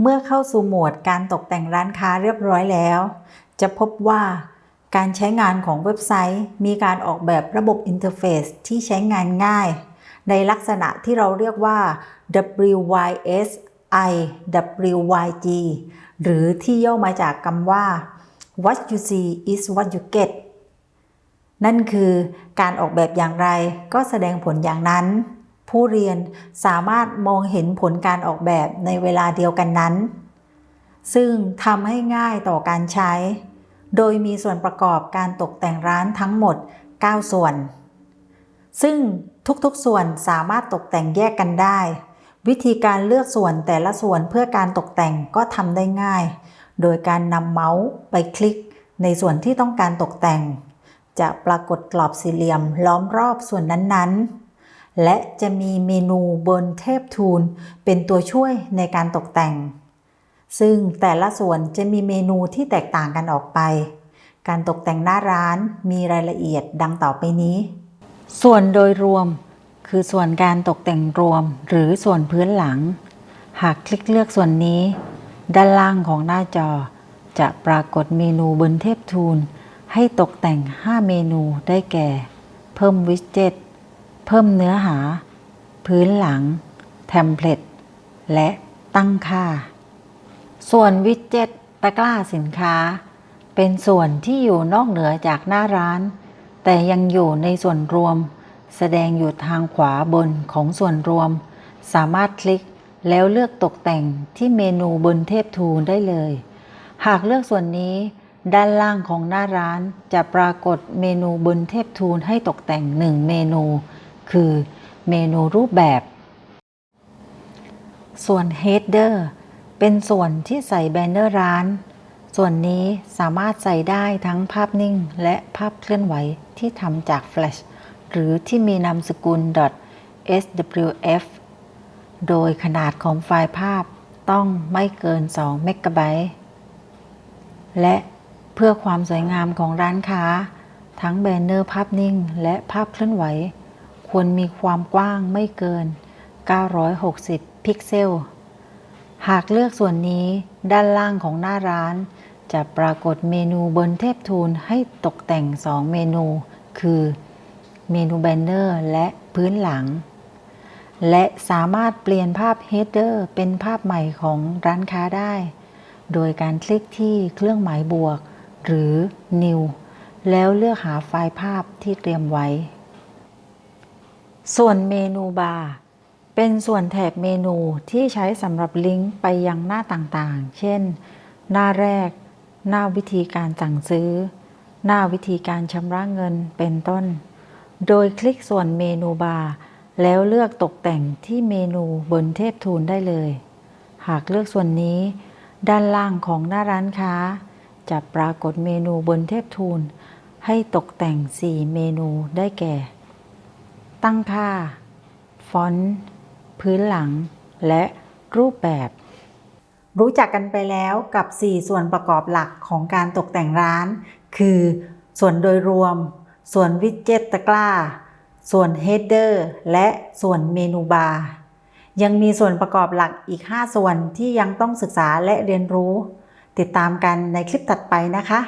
เมื่อเข้าสู่โหมดการตกแต่งร้านค้าเรียบร้อยแล้ว จะพบว่าการใช้งานของเว็บไซต์ มีการออกแบบระบบ interface ที่ใช้งานง่าย ในลักษณะที่เราเรียกว่า WYSIWYG หรือที่ย่อมาจากคำว่า What you see is what you get นั่นคือการออกแบบอย่างไรก็แสดงผลอย่างนั้น ผู้เรียนสามารถมองเห็นผลการออกแบบในเวลาเดียวกันนั้น ซึ่งทำให้ง่ายต่อการใช้ โดยมีส่วนประกอบการตกแต่งร้านทั้งหมด 9 ส่วน ซึ่งทุกๆส่วนสามารถตกแต่งแยกกันได้ วิธีการเลือกส่วนแต่ละส่วนเพื่อการตกแต่งก็ทำได้ง่าย โดยการนำเมาส์ไปคลิกในส่วนที่ต้องการตกแต่ง จะปรากฏกรอบสี่เหลี่ยมล้อมรอบส่วนนั้นๆ และจะมีเมนูบนเทพทูลเป็นตัวช่วยในการตกแต่ง ซึ่งแต่ละส่วนจะมีเมนูที่แตกต่างกันออกไป การตกแต่งหน้าร้านมีรายละเอียดดังต่อไปนี้ ส่วนโดยรวม คือส่วนการตกแต่งรวมหรือส่วนพื้นหลัง หากคลิกเลือกส่วนนี้ ด้านล่างของหน้าจอ จะปรากฏเมนูบนเทพทูลให้ตกแต่ง 5 เมนูได้แก่ เพิ่มวิดเจ็ต เพิ่มเนื้อหา พื้นหลัง เทมเพลต และตั้งค่า ส่วนวิดเจ็ตตะกร้าสินค้า เป็นส่วนที่อยู่นอกเหนือจากหน้าร้าน แต่ยังอยู่ในส่วนรวม แสดงอยู่ทางขวาบนของส่วนรวม สามารถคลิกแล้วเลือกตกแต่งที่เมนูบนเทพทูลได้เลย หากเลือกส่วนนี้ ด้านล่างของหน้าร้านจะปรากฏเมนูบนเทพทูลให้ตกแต่งหนึ่งเมนู คือเมนูรูปแบบ ส่วน Header เป็นส่วนที่ใส่แบนเนอร์ร้าน ส่วนนี้สามารถใส่ได้ทั้งภาพนิ่งและภาพเคลื่อนไหวที่ทำจาก Flash หรือที่มีนามสกุล .swf โดยขนาดของไฟล์ภาพต้องไม่เกิน 2 เมกะไบต์ และเพื่อความสวยงามของร้านค้า ทั้งแบนเนอร์ภาพนิ่งและภาพเคลื่อนไหว ควรมีความกว้างไม่เกิน 960 พิกเซล หากเลือกส่วนนี้ด้านล่างของหน้าร้าน จะปรากฏเมนูบนเทพ tool ให้ตกแต่ง 2 เมนู คือเมนูแบนเนอร์และพื้นหลัง และสามารถเปลี่ยนภาพ Header เป็นภาพใหม่ของร้านค้าได้ โดยการคลิกที่เครื่องหมายบวก หรือ New แล้วเลือกหาไฟล์ภาพที่เตรียมไว้ ส่วนเมนูบาร์เป็นส่วนแถบเมนูที่ใช้สำหรับลิงก์ไปยังหน้าต่างๆ เช่น หน้าแรก หน้าวิธีการสั่งซื้อ หน้าวิธีการชำระเงินเป็นต้น โดยคลิกส่วนเมนูบาร์แล้วเลือกตกแต่งที่เมนูบนเทพทูลได้เลย หากเลือกส่วนนี้ ด้านล่างของหน้าร้านค้า จะปรากฏเมนูบนเทพทูลให้ตกแต่ง 4 เมนูได้แก่ ตั้งค่า ฟอนต์ พื้นหลัง และรูปแบบ รู้จักกันไปแล้วกับ 4 ส่วนประกอบหลักของการตกแต่งร้าน คือ ส่วนโดยรวม ส่วนวิดเจ็ตตะกร้า ส่วน Header และส่วนเมนูบาร์ยังมีส่วนประกอบหลักอีก 5 ส่วนที่ยังต้องศึกษาและเรียนรู้ ติดตามกันในคลิปถัดไปนะคะ